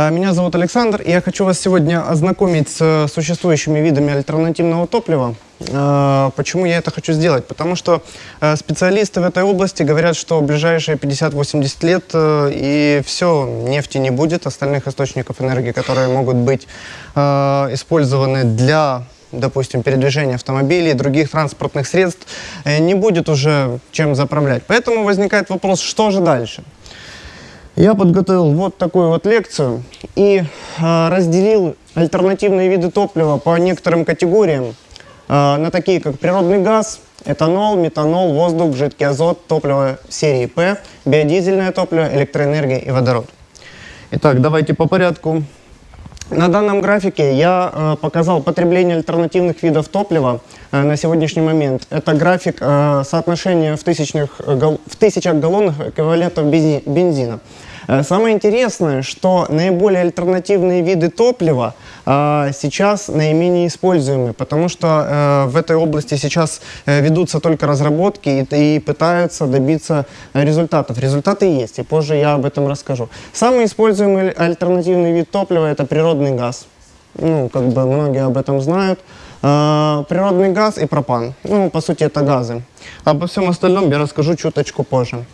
А, Меня зовут Александр, и я хочу вас сегодня ознакомить с э, существующими видами альтернативного топлива. А, Почему я это хочу сделать? Потому что э, специалисты в этой области говорят, что в ближайшие 50-80 лет э, и все, нефти не будет, остальных источников энергии, которые могут быть использованы для допустим, передвижения автомобилей, других транспортных средств, не будет уже чем заправлять. Поэтому возникает вопрос, что же дальше? Я подготовил вот такую вот лекцию и э, разделил альтернативные виды топлива по некоторым категориям э, на такие, как природный газ, этанол, метанол, воздух, жидкий азот, топливо серии П, биодизельное топливо, электроэнергия и водород. Итак, давайте по порядку. На данном графике я э, показал потребление альтернативных видов топлива на сегодняшний момент. Это график соотношения в, тысячных, в тысячах галлонах эквивалентов бензи- бензина. Э, Самое интересное, что наиболее альтернативные виды топлива э, сейчас наименее используемы, потому что э, в этой области сейчас ведутся только разработки и, пытаются добиться результатов. Результаты есть, и позже я об этом расскажу. Самый используемый альтернативный вид топлива – это природный газ. Ну, как бы многие об этом знают. Природный газ и пропан. Ну, по сути, это газы. Обо всем остальном я расскажу чуточку позже.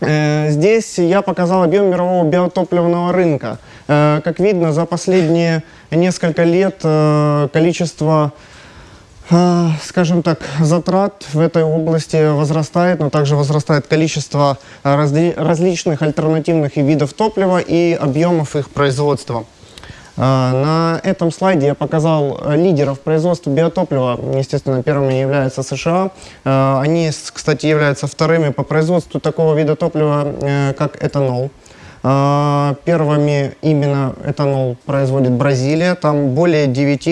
Э, Здесь я показал объем мирового биотопливного рынка. Э, Как видно, за последние несколько лет э, количество, скажем так, затрат в этой области возрастает, но также возрастает количество разли- различных альтернативных видов топлива и объемов их производства. А, На этом слайде я показал э, лидеров производства биотоплива. Естественно, первыми являются США. А, Они, кстати, являются вторыми по производству такого вида топлива, э, как этанол. А, Первыми именно этанол производит Бразилия. Там более 9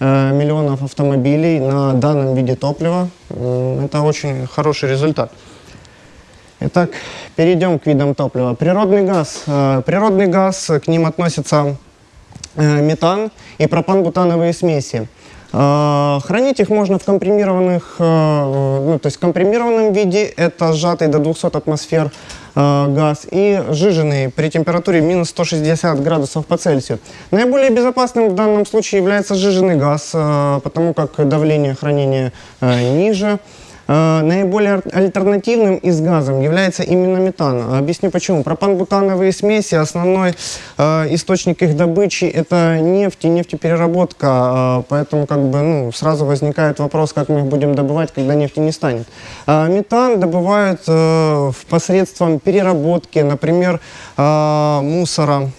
э, миллионов автомобилей на данном виде топлива. Это очень хороший результат. Итак, перейдем к видам топлива. Природный газ. Э, Природный газ, э, к ним относятся э, метан и пропан-бутановые смеси. Э, Хранить их можно в компримированных, э, ну, то есть в компримированном виде, это сжатый до 200 атмосфер э, газ, и сжиженный при температуре минус 160 градусов по Цельсию. Наиболее безопасным в данном случае является сжиженный газ, э, потому как давление хранения э, ниже. Э, Наиболее альтернативным из газом является именно метан. Объясню почему. Пропан-бутановые смеси, основной э, источник их добычи это нефть и нефтепереработка, э, поэтому как бы ну, сразу возникает вопрос, как мы их будем добывать, когда нефти не станет. Метан добывают э, посредством переработки, например, мусора.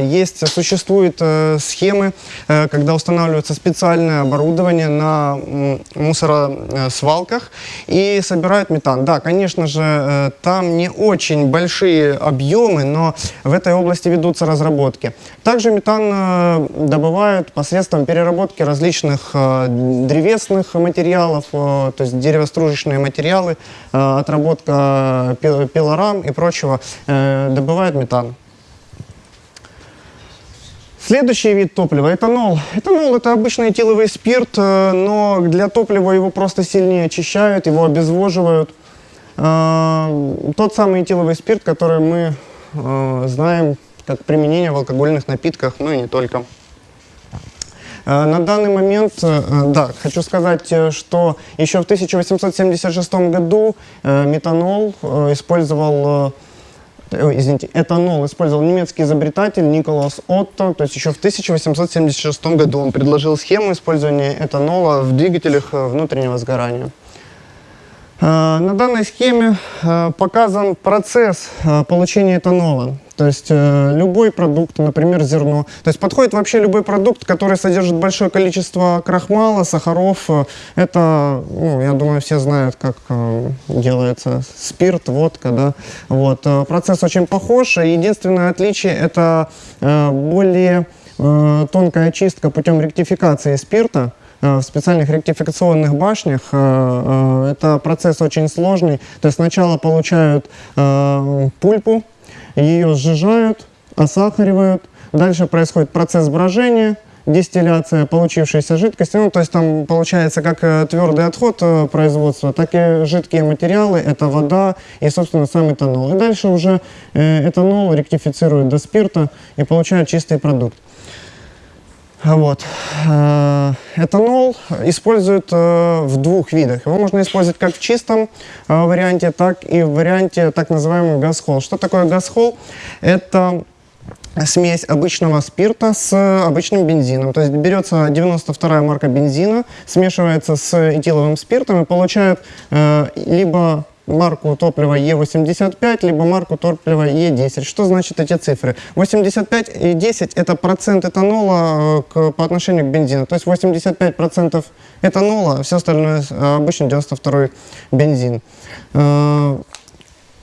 Есть, существуют схемы, когда устанавливается специальное оборудование на мусоросвалках и собирают метан. Да, конечно же, э, там не очень большие объемы, но в этой области ведутся разработки. Также метан э, добывают посредством переработки различных э, древесных материалов, то есть деревостружечные материалы, отработка пил- пилорам и прочего, добывают метан. Следующий вид топлива – этанол. Этанол – это обычный этиловый спирт, э, но для топлива его просто сильнее очищают, его обезвоживают. Э, Тот самый этиловый спирт, который мы э, знаем как применение в алкогольных напитках, ну и не только. На данный момент, да, хочу сказать, что еще в 1876 году метанол использовал, извините, этанол использовал немецкий изобретатель Николас Отто, то есть еще в 1876 году он предложил схему использования этанола в двигателях э, внутреннего сгорания. Э, На данной схеме э, показан процесс получения этанола. То есть э, любой продукт, например, зерно. То есть подходит вообще любой продукт, который содержит большое количество крахмала, сахаров. Э, Это, ну, я думаю, все знают, как э, делается спирт, водка, да. Вот. э, Процесс очень похож. Единственное отличие – это э, более э, тонкая очистка путем ректификации спирта э, в специальных ректификационных башнях. Это процесс очень сложный. То есть сначала получают пульпу, ее сжижают, осахаривают. Дальше происходит процесс брожения, дистилляция получившейся жидкости. Ну, то есть там получается как э, твердый отход э, производства, так и жидкие материалы, это вода и, собственно, сам этанол. И дальше уже э, этанол ректифицируют до спирта и получают чистый продукт. Вот. Э, Этанол используют э, в двух видах. Его можно использовать как в чистом э, варианте, так и в варианте так называемый газхол. Что такое газхол? Это смесь обычного спирта с обычным бензином. То есть берется 92 марка бензина, смешивается с этиловым спиртом и получают э, либо марку топлива Е85, либо марку топлива Е10. Что значит эти цифры? 85 и 10 это процент этанола э, к, по отношению к бензину. То есть 85 процентов этанола, а все остальное э, обычно 92 бензин. Э,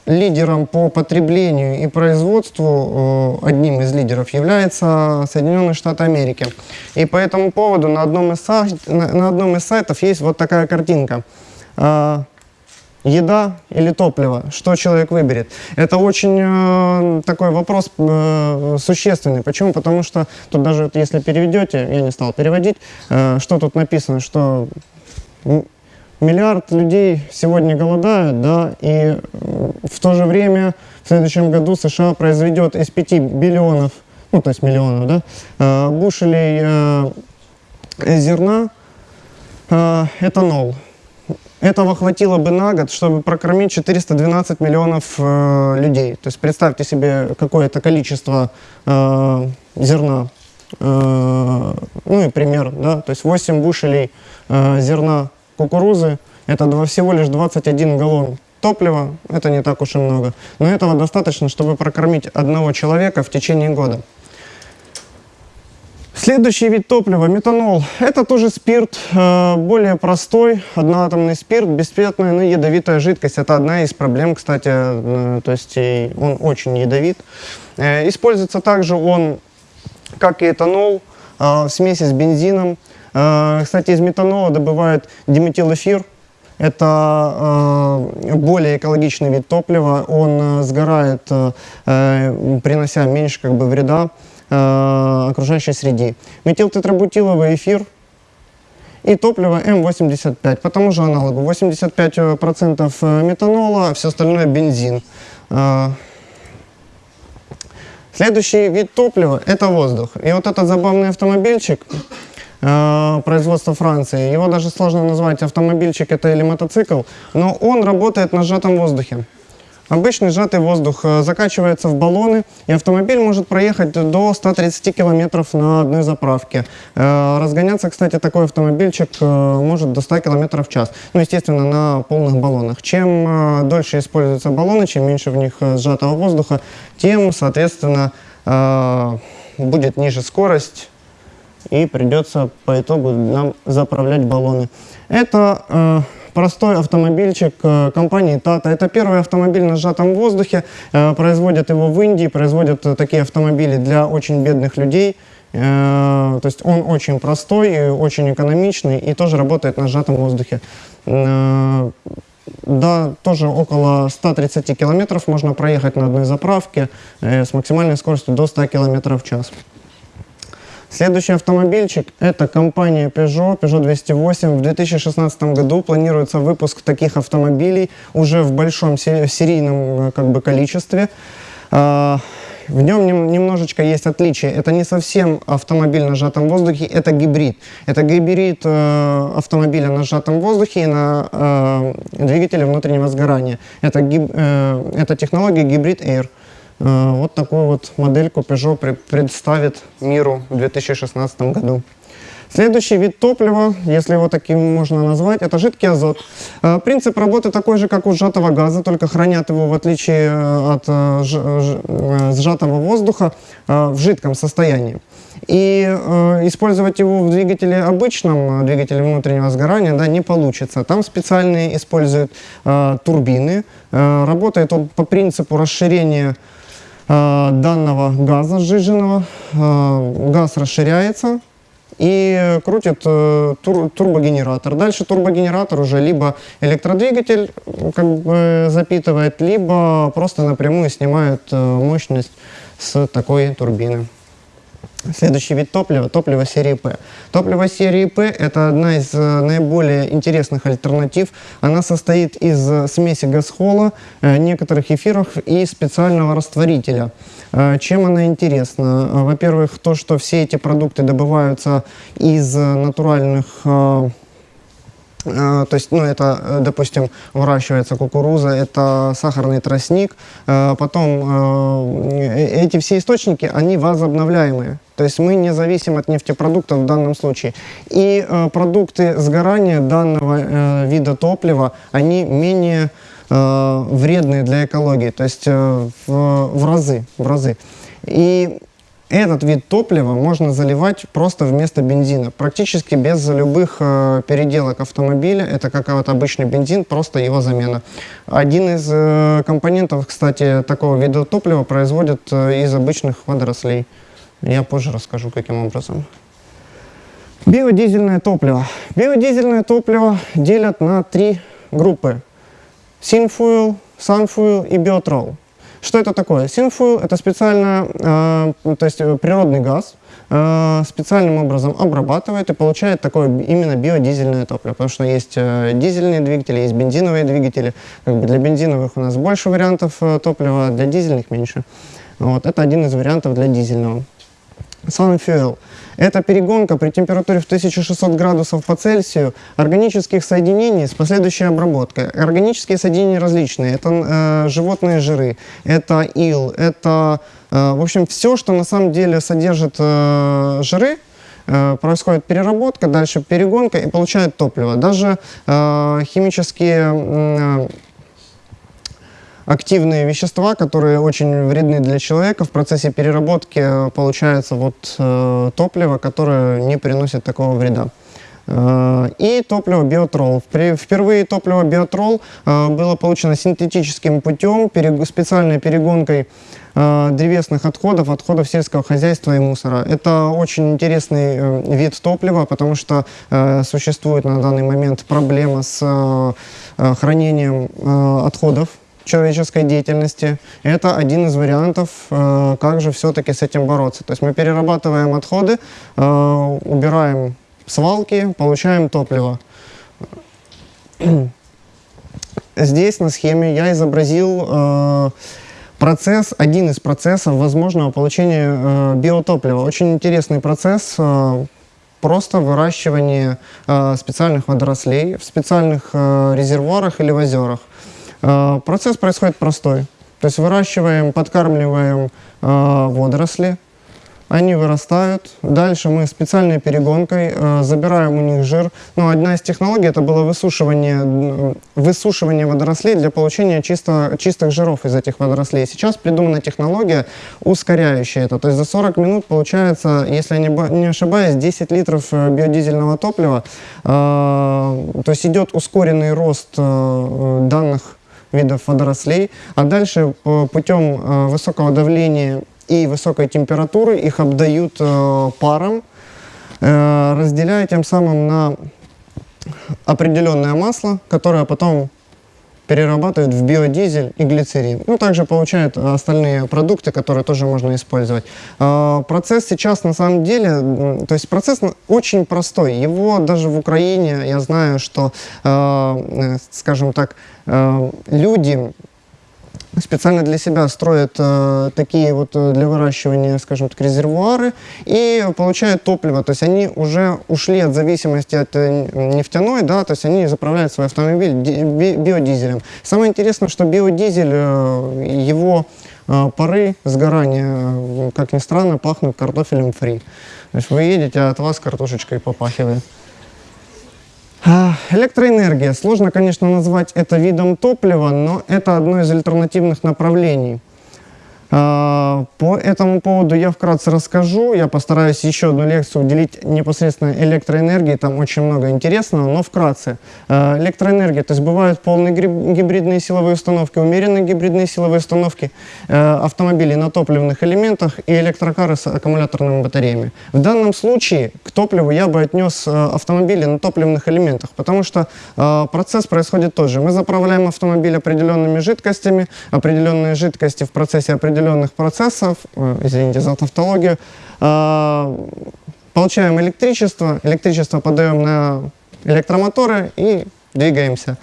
лидером по потреблению и производству, одним из лидеров, является Соединенные Штаты Америки. И по этому поводу на одном из, на одном из сайтов есть вот такая картинка еда или топливо, что человек выберет. Это очень э, такой вопрос э, существенный. Почему? Потому что тут даже вот, если переведете, я не стал переводить, э, что тут написано, что миллиард людей сегодня голодают, да, и в то же время в следующем году США произведет из 5 биллионов, ну то есть миллионов, да, э, бушелей э, зерна э, этанол. Этого хватило бы на год, чтобы прокормить 412 миллионов э, людей. То есть представьте себе какое-то количество э, зерна. Э, ну и пример, да, то есть 8 бушелей э, зерна кукурузы, это два, всего лишь 21 галлон топлива, это не так уж и много. Но этого достаточно, чтобы прокормить одного человека в течение года. Следующий вид топлива – метанол. Это тоже спирт, э, более простой, одноатомный спирт, бесцветная, но ядовитая жидкость. Это одна из проблем, кстати, э, то есть он очень ядовит. Э, используется также он, как и этанол, в смеси с бензином. Кстати, из метанола добывают диметилэфир. Это более экологичный вид топлива. Он сгорает, принося меньше как бы, вреда э, окружающей среде. Метилтетрабутиловый эфир и топливо М85, по тому же аналогу. 85% э, метанола, а все остальное бензин. Э, следующий вид топлива – это воздух. И вот этот забавный автомобильчик э, производства Франции, его даже сложно назвать автомобильчик это или мотоцикл, но он работает на сжатом воздухе. Обычный сжатый воздух э, закачивается в баллоны, и автомобиль может проехать до 130 километров на одной заправке. Э, разгоняться, кстати, такой автомобильчик э, может до 100 километров в час. Ну, естественно, на полных баллонах. Чем дольше используются баллоны, чем меньше в них сжатого воздуха, тем, соответственно, будет ниже скорость, и придется по итогу нам заправлять баллоны. Это простой автомобильчик э, компании Tata. Это первый автомобиль на сжатом воздухе. Э, производят его в Индии, производят э, такие автомобили для очень бедных людей. То есть он очень простой, очень экономичный и тоже работает на сжатом воздухе. Да, тоже около 130 километров можно проехать на одной заправке с максимальной скоростью до 100 километров в час. Следующий автомобильчик – это компания Peugeot, Peugeot 208. В 2016 году планируется выпуск таких автомобилей уже в большом серийном э, как бы, количестве. А, в нем немножечко есть отличие. Это не совсем автомобиль на сжатом воздухе, это гибрид. Это гибрид э, автомобиля на сжатом воздухе и на э, двигателе внутреннего сгорания. Это, гиб, э, это технология гибрид Air. Э, вот такую вот модельку Peugeot представит миру в 2016 году. Следующий вид топлива, если его таким можно назвать, это жидкий азот. Э, принцип работы такой же, как у сжатого газа, только хранят его, в отличие э, от сжатого воздуха, в жидком состоянии. И использовать его в двигателе обычном, двигателе внутреннего сгорания, да, не получится. Там специальные используют турбины. Работает он по принципу расширения данного газа сжиженного. Э, газ расширяется и крутит э, тур, турбогенератор. Дальше турбогенератор уже либо электродвигатель как бы запитывает, либо просто напрямую снимает мощность с такой турбины. Следующий вид топлива – топливо серии П. Топливо серии П – это одна из э, наиболее интересных альтернатив. Она состоит из э, смеси газхола, э, некоторых эфиров и специального растворителя. Чем она интересна? Во-первых, то, что все эти продукты добываются из натуральных то есть, ну, это, допустим, выращивается кукуруза, это сахарный тростник. Потом эти все источники, они возобновляемые. То есть мы не зависим от нефтепродуктов в данном случае. И э, продукты сгорания данного э, вида топлива, они менее э, вредные для экологии, то есть э, в, в разы, в разы. И этот вид топлива можно заливать просто вместо бензина, практически без любых э, переделок автомобиля. Это как вот обычный бензин, просто его замена. Один из э, компонентов, кстати, такого вида топлива производят э, из обычных водорослей. Я позже расскажу, каким образом. Биодизельное топливо. Биодизельное топливо делят на три группы. Синфуил, Sunfuel и Биотрол. Что это такое? Синфуил – это специально, э, то есть природный газ, э, специальным образом обрабатывает и получает такое именно биодизельное топливо, потому что есть э, дизельные двигатели, есть бензиновые двигатели. Как бы для бензиновых у нас больше вариантов э, топлива, для дизельных меньше. Вот, это один из вариантов для дизельного. Sunfuel – это перегонка при температуре в 1600 градусов по Цельсию органических соединений с последующей обработкой. Органические соединения различные. Это э, животные жиры, это ил, это, э, в общем, все, что на самом деле содержит э, жиры, э, происходит переработка, дальше перегонка и получает топливо. Даже э, химические э, активные вещества, которые очень вредны для человека. В процессе переработки э, получается вот э, топливо, которое не приносит такого вреда. Э, и топливо биотрол. Впервые топливо биотрол э, было получено синтетическим путем, специальной перегонкой древесных отходов, отходов сельского хозяйства и мусора. Это очень интересный вид топлива, потому что существует на данный момент проблема с хранением отходов человеческой деятельности. Это один из вариантов, э, как же все-таки с этим бороться. То есть мы перерабатываем отходы, э, убираем свалки, получаем топливо. Здесь на схеме я изобразил э, процесс, один из процессов возможного получения биотоплива. Очень интересный процесс, просто выращивание специальных водорослей в специальных резервуарах или в озерах. Э, процесс происходит простой. То есть выращиваем, подкармливаем э, водоросли, они вырастают. Дальше мы специальной перегонкой э, забираем у них жир. Ну, одна из технологий это было высушивание, высушивание водорослей для получения чисто, чистых жиров из этих водорослей. Сейчас придумана технология, ускоряющая это. То есть за 40 минут получается, если я не, ошибаюсь, 10 литров биодизельного топлива. То есть идет ускоренный рост данных видов водорослей, а дальше э, путем э, высокого давления и высокой температуры их обдают э, паром, разделяя тем самым на определенное масло, которое потом перерабатывают в биодизель и глицерин. Ну, также получают остальные продукты, которые тоже можно использовать. Процесс сейчас на самом деле, то есть процесс очень простой. Его даже в Украине, я знаю, что, скажем так, люди специально для себя строят э, такие вот э, для выращивания, скажем так, резервуары и получают топливо. То есть они уже ушли от зависимости от э, нефтяной, да, то есть они заправляют свой автомобиль би биодизелем. Самое интересное, что биодизель, э, его э, пары сгорания, э, как ни странно, пахнут картофелем фри. То есть вы едете, а от вас картошечкой попахивает. Электроэнергия. Сложно, конечно, назвать это видом топлива, но это одно из альтернативных направлений. По этому поводу я вкратце расскажу. Я постараюсь еще одну лекцию уделить непосредственно электроэнергии. Там очень много интересного, но вкратце. А, электроэнергия, то есть бывают полные гибридные силовые установки, умеренные гибридные силовые установки, а, автомобили на топливных элементах и электрокары с аккумуляторными батареями. В данном случае к топливу я бы отнес автомобили на топливных элементах, потому что процесс происходит тот же. Мы заправляем автомобиль определенными жидкостями, определенные жидкости в процессе определенных определенных процессов, э, извините за тавтологию, э, получаем электричество, электричество подаем на электромоторы и двигаемся.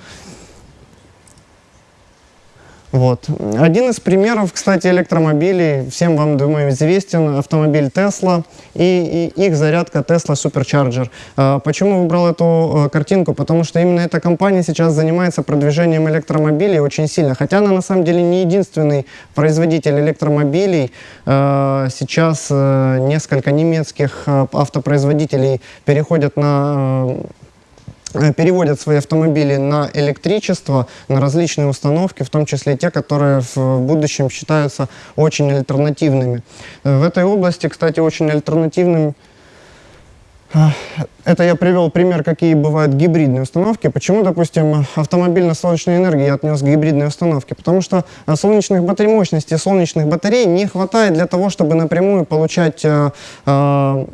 Вот. Один из примеров, кстати, электромобилей, всем вам, думаю, известен автомобиль Tesla и, и их зарядка Tesla Supercharger. А, почему выбрал эту а, картинку? Потому что именно эта компания сейчас занимается продвижением электромобилей очень сильно. Хотя она на самом деле не единственный производитель электромобилей. А, сейчас а, несколько немецких а, автопроизводителей переходят на Э, переводят свои автомобили на электричество, на различные установки, в том числе те, которые в будущем считаются очень альтернативными. Э, в этой области, кстати, очень альтернативным это я привел пример, какие бывают гибридные установки. Почему, допустим, автомобиль на солнечной энергии я отнес к гибридной установке? Потому что э, солнечных батарей, мощности солнечных батарей не хватает для того, чтобы напрямую получать э, э,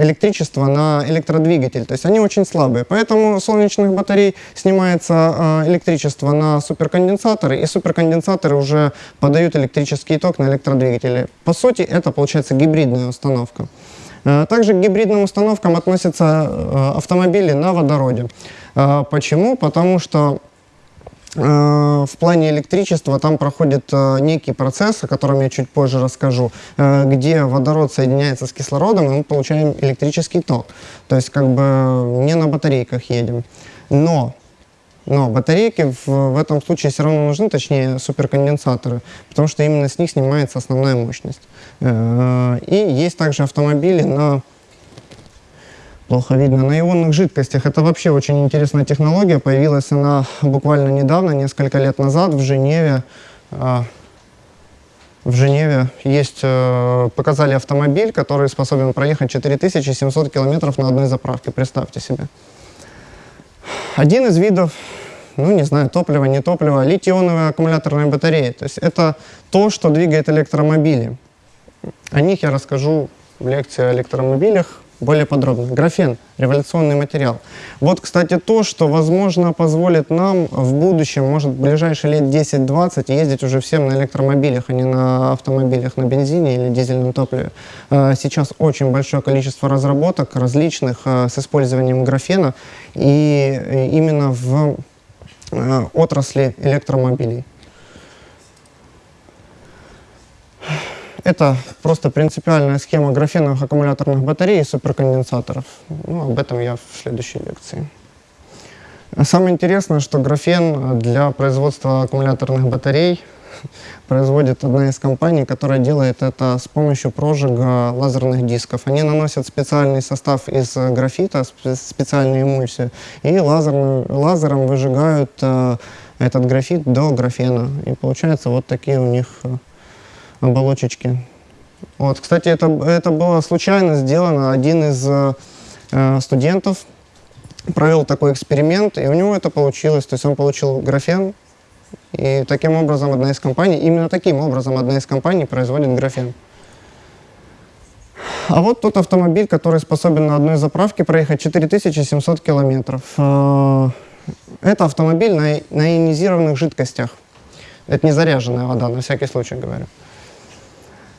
электричество на электродвигатель. То есть они очень слабые. Поэтому солнечных батарей снимается электричество на суперконденсаторы, и суперконденсаторы уже подают электрический ток на электродвигатели. По сути, это получается гибридная установка. Э, также к гибридным установкам относятся э, автомобили на водороде. Э, почему? Потому что в плане электричества там проходит некий процесс, о котором я чуть позже расскажу, где водород соединяется с кислородом, и мы получаем электрический ток. То есть как бы не на батарейках едем. Но но батарейки в, в этом случае все равно нужны, точнее суперконденсаторы, потому что именно с них снимается основная мощность. Э, и есть также автомобили на плохо видно, на ионных жидкостях. Это вообще очень интересная технология. Появилась она буквально недавно, несколько лет назад в Женеве. Э, в Женеве есть, э, показали автомобиль, который способен проехать 4700 километров на одной заправке. Представьте себе. Один из видов ну, не знаю, топливо, не топливо, литий-ионовые аккумуляторные батареи. То есть это то, что двигает электромобили. О них я расскажу в лекции о электромобилях более подробно. Графен – революционный материал. Вот, кстати, то, что, возможно, позволит нам в будущем, может, в ближайшие лет 10-20 ездить уже всем на электромобилях, а не на автомобилях на бензине или дизельном топливе. А, сейчас очень большое количество разработок различных а, с использованием графена, и именно в Э, отрасли электромобилей. Это просто принципиальная схема графеновых аккумуляторных батарей и суперконденсаторов. Ну, об этом я в следующей лекции. Самое интересное, что графен для производства аккумуляторных батарей производит одна из компаний, которая делает это с помощью прожига лазерных дисков. Они наносят специальный состав из графита, специальную эмульсию, и лазерным, лазером выжигают э, этот графит до графена. И получается вот такие у них э, оболочечки. Вот, кстати, это, это было случайно сделано. Один из э, студентов провел такой эксперимент, и у него это получилось. То есть он получил графен, и таким образом одна из компаний, именно таким образом одна из компаний производит графен. А вот тот автомобиль, который способен на одной заправке проехать 4700 километров. Э, это автомобиль на, на ионизированных жидкостях. Это не заряженная вода, на всякий случай говорю.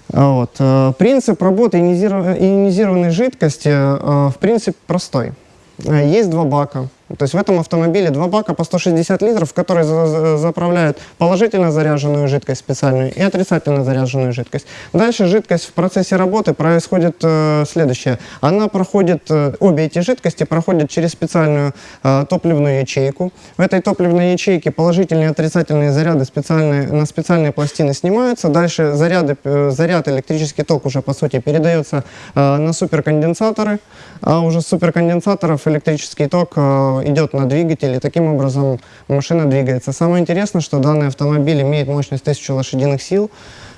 Вот. Э, принцип работы ионизированной жидкости э, в принципе простой. Есть два бака. То есть в этом автомобиле два бака по 160 литров, в которые за заправляют положительно заряженную жидкость специальную и отрицательно заряженную жидкость. Дальше жидкость в процессе работы происходит э, следующее. Она проходит, э, обе эти жидкости проходят через специальную э, топливную ячейку. В этой топливной ячейке положительные и отрицательные заряды специальные, на специальные пластины снимаются. Дальше заряды, э, заряд, электрический ток уже по сути передается э, на суперконденсаторы, а уже с суперконденсаторов электрический ток э, идет на двигатель, и таким образом машина двигается. Самое интересное, что данный автомобиль имеет мощность 1000 лошадиных сил.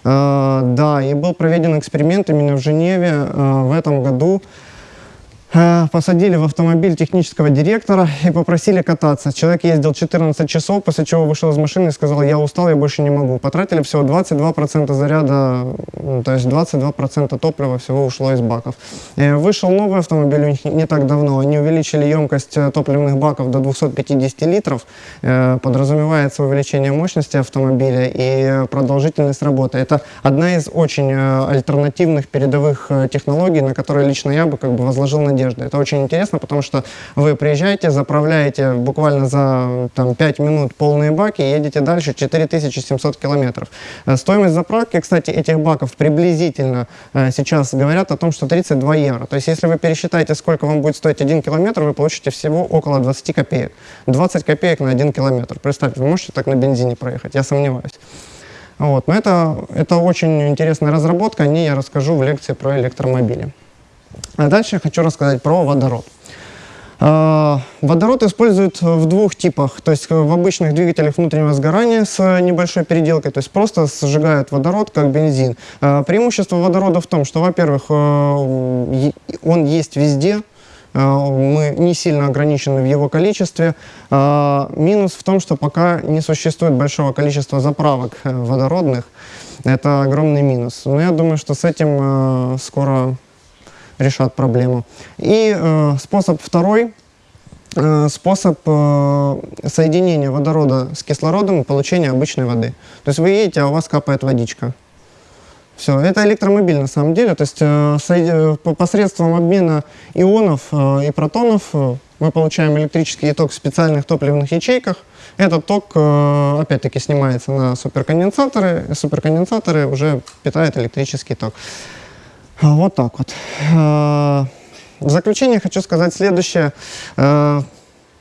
Э, да, и был проведен эксперимент именно в Женеве э, в этом году. Э, посадили в автомобиль технического директора и попросили кататься. Человек ездил 14 часов, после чего вышел из машины и сказал, я устал, я больше не могу. Потратили всего 22% заряда, то есть 22% топлива всего ушло из баков. Э, вышел новый автомобиль у них не так давно. Они увеличили емкость э, топливных баков до 250 литров. Подразумевается увеличение мощности автомобиля и продолжительность работы. Это одна из очень альтернативных передовых технологий, на которые лично я бы как бы возложил надежду надежды. Это очень интересно, потому что вы приезжаете, заправляете буквально за там, 5 минут полные баки и едете дальше 4700 километров. Э, стоимость заправки, кстати, этих баков приблизительно э, сейчас говорят о том, что 32 евро. То есть если вы пересчитаете, сколько вам будет стоить 1 километр, вы получите всего около 20 копеек. 20 копеек на 1 километр. Представьте, вы можете так на бензине проехать? Я сомневаюсь. Вот. Но это, это очень интересная разработка, о ней я расскажу в лекции про электромобили. А дальше я хочу рассказать про водород. А, водород используют в двух типах, то есть в обычных двигателях внутреннего сгорания с небольшой переделкой, то есть просто сжигают водород как бензин. А, преимущество водорода в том, что, во-первых, э, он есть везде, мы не сильно ограничены в его количестве. Минус в том, что пока не существует большого количества заправок э, водородных. Это огромный минус. Но я думаю, что с этим э, скоро решат проблему. И э, способ второй, э, способ э, соединения водорода с кислородом и получения обычной воды. То есть вы едете, а у вас капает водичка. Все, это электромобиль на самом деле, то есть э, посредством обмена ионов и протонов мы получаем электрический ток в специальных топливных ячейках. Этот ток, опять-таки, снимается на суперконденсаторы, суперконденсаторы уже питают электрический ток. Вот так вот. Э, в заключение хочу сказать следующее.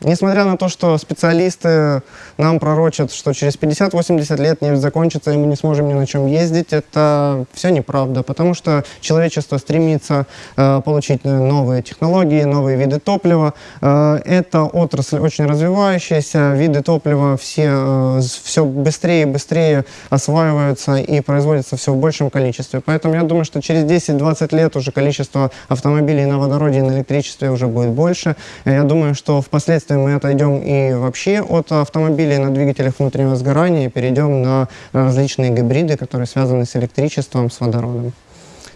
Э, Несмотря на то, что специалисты нам пророчат, что через 50-80 лет нефть закончится, и мы не сможем ни на чем ездить, это все неправда, потому что человечество стремится э, получить новые технологии, новые виды топлива. Э, эта отрасль очень развивающаяся, виды топлива все, э, все быстрее и быстрее осваиваются и производятся все в большем количестве. Поэтому я думаю, что через 10-20 лет уже количество автомобилей на водороде и на электричестве уже будет больше. Я думаю, что впоследствии Впоследствии мы отойдем и вообще от автомобилей на двигателях внутреннего сгорания и перейдем на различные гибриды, которые связаны с электричеством, с водородом.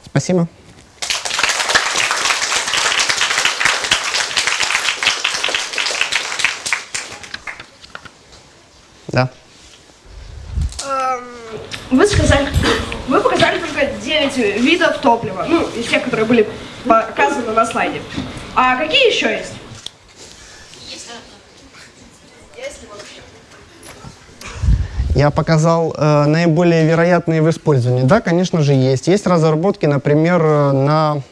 Спасибо. Да. Вы сказали, вы показали только 9 видов топлива, ну, из тех, которые были показаны на слайде. А какие еще есть? Я показал э, наиболее вероятные в использовании. Да, конечно же, есть. Есть разработки, например, э, на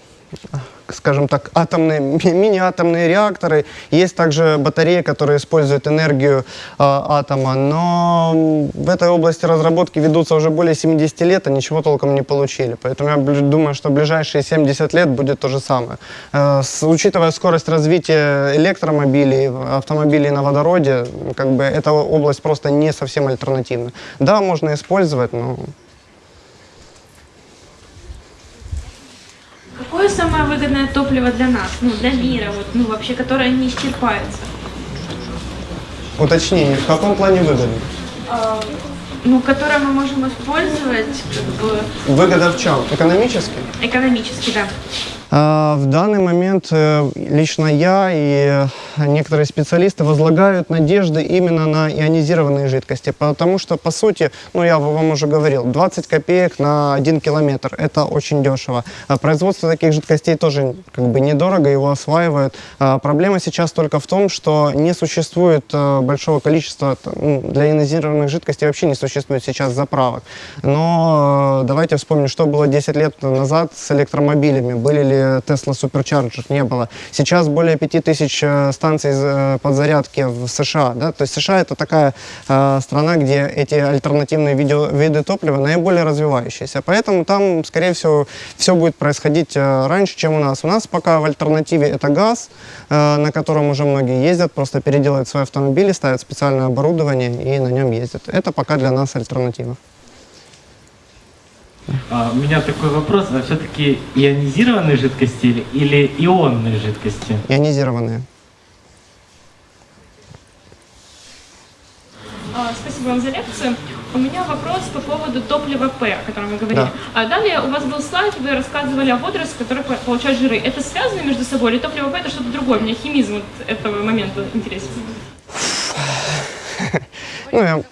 скажем так, атомные, мини-атомные реакторы. Есть также батареи, которые используют энергию э, атома. Но в этой области разработки ведутся уже более 70 лет, а ничего толком не получили. Поэтому я думаю, что ближайшие 70 лет будет то же самое. Э, с, учитывая скорость развития электромобилей, автомобилей на водороде, как бы эта область просто не совсем альтернативна. Да, можно использовать, но самое выгодное топливо для нас, ну, для мира, вот, ну, вообще, которое не исчерпается? Уточнение, в каком плане выгодно? А, ну, которое мы можем использовать, как бы... Выгода в чем? Экономически? Экономически, да. А, в данный момент э, лично я и некоторые специалисты возлагают надежды именно на ионизированные жидкости, потому что, по сути, ну я вам уже говорил, 20 копеек на 1 километр, это очень дешево. А производство таких жидкостей тоже как бы недорого, его осваивают. А проблема сейчас только в том, что не существует э, большого количества, ну, для ионизированных жидкостей вообще не существует сейчас заправок. Но э, давайте вспомним, что было 10 лет назад с электромобилями, были ли Tesla Supercharger не было. Сейчас более 5000 э, станций э, подзарядки в США. Да? То есть США это такая э, страна, где эти альтернативные видео, виды топлива наиболее развивающиеся. Поэтому там, скорее всего, все будет происходить э, раньше, чем у нас. У нас пока в альтернативе это газ, э, на котором уже многие ездят, просто переделывают свои автомобили, ставят специальное оборудование и на нем ездят. Это пока для нас альтернатива. А, у меня такой вопрос, а все-таки ионизированные жидкости или, ионные жидкости? Ионизированные. А, Спасибо вам за лекцию. У меня вопрос по поводу топлива П, о котором вы говорили. Да. А далее у вас был слайд, вы рассказывали о водорослях, которые по- получают жиры. Это связано между собой или топливо П это что-то другое? Мне химизм вот этого момента интересен. Ну, я...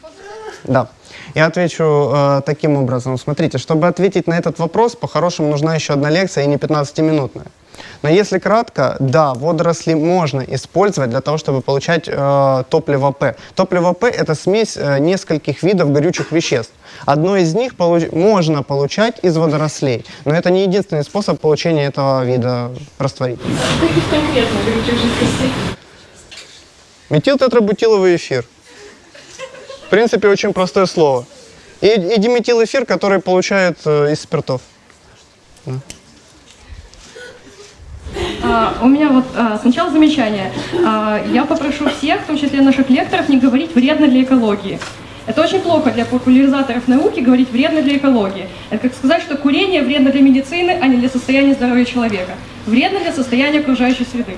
Да. Я отвечу э, таким образом. Смотрите, чтобы ответить на этот вопрос, по-хорошему нужна еще одна лекция и не 15-минутная. Но если кратко, да, водоросли можно использовать для того, чтобы получать э, топливо П. Топливо П – это смесь э, нескольких видов горючих веществ. Одно из них получ- можно получать из водорослей, но это не единственный способ получения этого вида растворителя. Метилтетрабутиловый эфир. В принципе, очень простое слово. И, и диметилэфир, который получают э, из спиртов. А, у меня вот а, сначала замечание. А, я попрошу всех, в том числе наших лекторов, не говорить вредно для экологии. Это очень плохо для популяризаторов науки говорить вредно для экологии. Это как сказать, что курение вредно для медицины, а не для состояния здоровья человека. Вредно для состояния окружающей среды.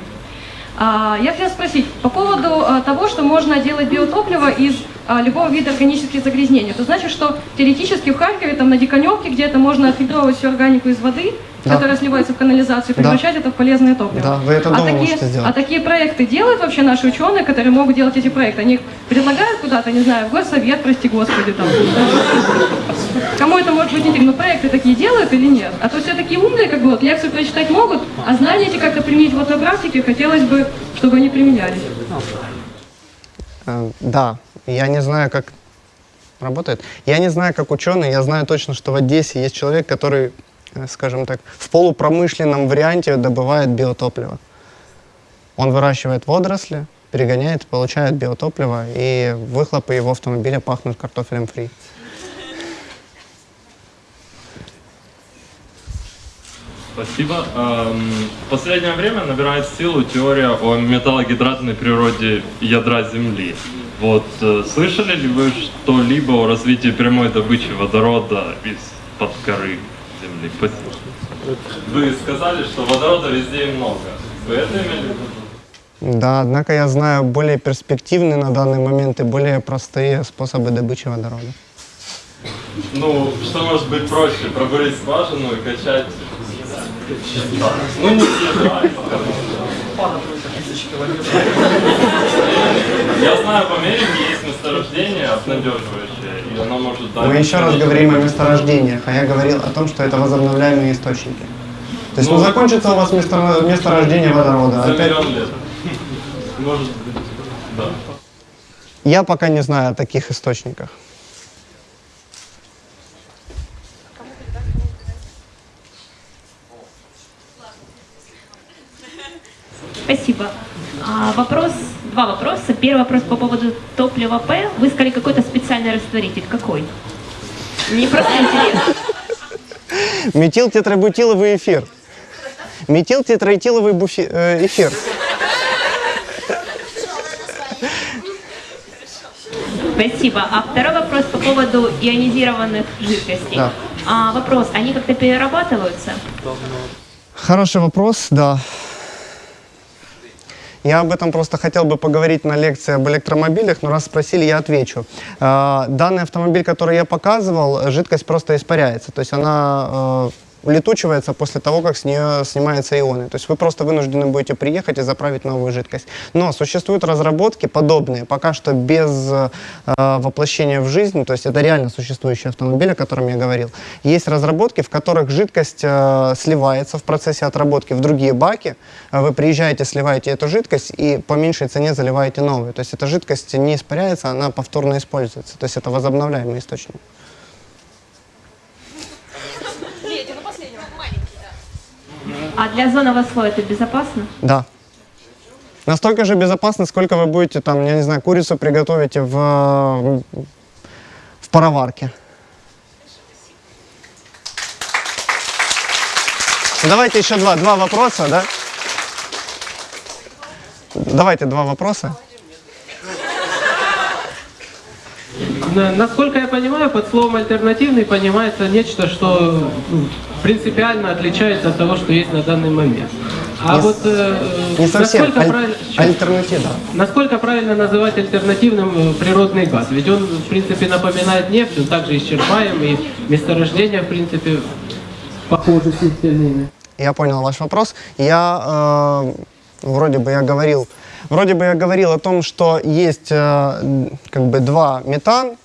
А, я хотела спросить по поводу а, того, что можно делать биотопливо из любого вида органических загрязнений. Это значит, что теоретически в Харькове, там на Диконевке, где-то можно отфильтровать всю органику из воды, Да. которая сливается в канализацию, и Да. превращать это в полезное топливо. Да, вы это а такие. А такие проекты делают вообще наши ученые, которые могут делать эти проекты? Они их предлагают куда-то, не знаю, в горсовет, прости господи, там. Кому это может быть интересно? Но проекты такие делают или нет? А то все такие умные, как бы, вот, лекцию прочитать могут, а знания эти как-то применить вот на практике, хотелось бы, чтобы они применялись. Э, да, я не знаю, как работает. Я не знаю, как ученый, я знаю точно, что в Одессе есть человек, который, э, скажем так, в полупромышленном варианте добывает биотопливо. Он выращивает водоросли, перегоняет, получает биотопливо, и выхлопы его автомобиля пахнут картофелем фри. Спасибо. Эм, В последнее время набирает силу теория о металлогидратной природе ядра Земли. Вот э, слышали ли вы что-либо о развитии прямой добычи водорода из-под коры Земли? Вы сказали, что водорода везде и много. Вы это имели в виду? Да, однако я знаю более перспективные на данный момент и более простые способы добычи водорода. Ну, что может быть проще? Пробурить скважину и качать... Ну, не коры. Я знаю, в Америке есть месторождение обнадеживающее, и оно может дать... Мы еще раз говорим о месторождениях, а я говорил о том, что это возобновляемые источники. То есть, ну, Ну, закончится у вас место- месторождение водорода. За опять- миллион лет. Может быть, да. Я пока не знаю о таких источниках. Спасибо. А, вопрос, два вопроса. Первый вопрос по поводу топлива П. Вы сказали какой-то специальный растворитель. Какой? Мне просто интересно. Метилтетрабутиловый эфир. Метилтетраэтиловый буфи- э, эфир. Спасибо. А второй вопрос по поводу ионизированных жидкостей. Да. А, вопрос, они как-то перерабатываются? Хороший вопрос, да. Я об этом просто хотел бы поговорить на лекции об электромобилях, но раз спросили, я отвечу. Э, Данный автомобиль, который я показывал, жидкость просто испаряется. То есть она э, улетучивается после того, как с нее снимаются ионы. То есть вы просто вынуждены будете приехать и заправить новую жидкость. Но существуют разработки подобные, пока что без э, воплощения в жизнь, то есть это реально существующий автомобиль, о котором я говорил. Есть разработки, в которых жидкость э, сливается в процессе отработки в другие баки. Вы приезжаете, сливаете эту жидкость и по меньшей цене заливаете новую. То есть эта жидкость не испаряется, она повторно используется. То есть это возобновляемый источник. А для озонового слоя это безопасно? Да. Настолько же безопасно, сколько вы будете там, я не знаю, курицу приготовите в, в пароварке. Давайте еще два, два вопроса, да? Давайте два вопроса. на- насколько я понимаю, под словом альтернативный понимается нечто, что ну, принципиально отличается от того, что есть на данный момент. А Не с- вот э, Не совсем. насколько Аль- правильно... Насколько правильно называть альтернативным э, природный газ? Ведь он, в принципе, напоминает нефть, он также исчерпаем, и месторождения, в принципе, похожи с нефтяными. Я понял ваш вопрос. Я э, вроде бы я говорил, вроде бы я говорил о том, что есть э, как бы два метан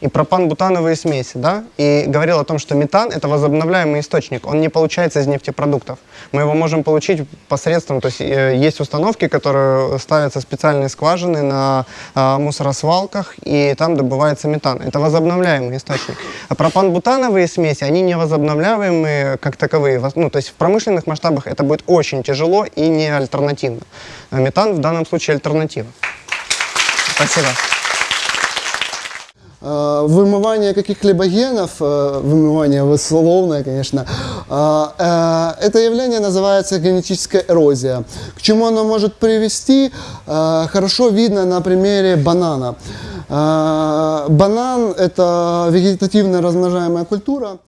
и пропан-бутановые смеси, да, и говорил о том, что метан это возобновляемый источник, он не получается из нефтепродуктов. Мы его можем получить посредством, то есть э, есть установки, которые ставятся специальные скважины на э, мусоросвалках, и там добывается метан. Это возобновляемый источник. А пропан-бутановые смеси, они не возобновляемые как таковые. Ну, то есть в промышленных масштабах это будет очень тяжело и не альтернативно. А метан в данном случае альтернатива. Спасибо. Э, вымывание каких-либо генов, э, вымывание условное, конечно, э, это явление называется генетическая эрозия. К чему оно может привести, хорошо видно на примере банана. Банан – это вегетативно размножаемая культура.